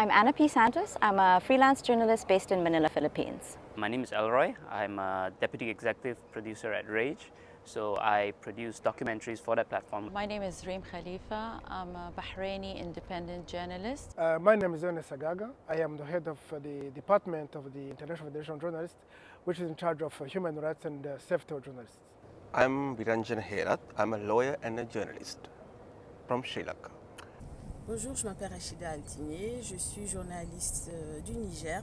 I'm Anna P. Santos. I'm a freelance journalist based in Manila, Philippines. My name is Elroy. I'm a deputy executive producer at Rage. So I produce documentaries for that platform. My name is Reem Khalifa. I'm a Bahraini independent journalist. Uh, my name is Ernest Sagaga. I am the head of uh, the Department of the International Federation of Journalists, which is in charge of uh, human rights and uh, safety of journalists. I'm Viranjan Herat. I'm a lawyer and a journalist from Sri Lanka. Bonjour, je m'appelle Rachida Altinier, je suis journaliste euh, du Niger.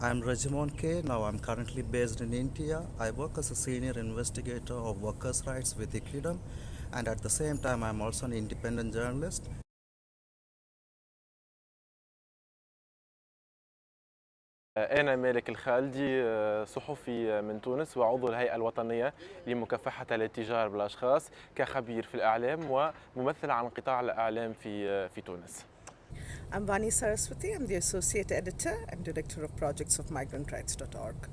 I'm Rajimon K. Now I'm currently based in India. I work as a senior investigator of workers' rights with Equidom and at the same time I'm also an independent journalist. أنا مالك الخالدي صحفي من تونس وعضو الهيئة الوطنية لمكافحة الاتجار بالأشخاص كخبير في الإعلام وممثل عن قطاع الإعلام في في تونس. I'm Vani Saraswathi. I'm the Associate Editor and Director of Projects of MigrantRights.org.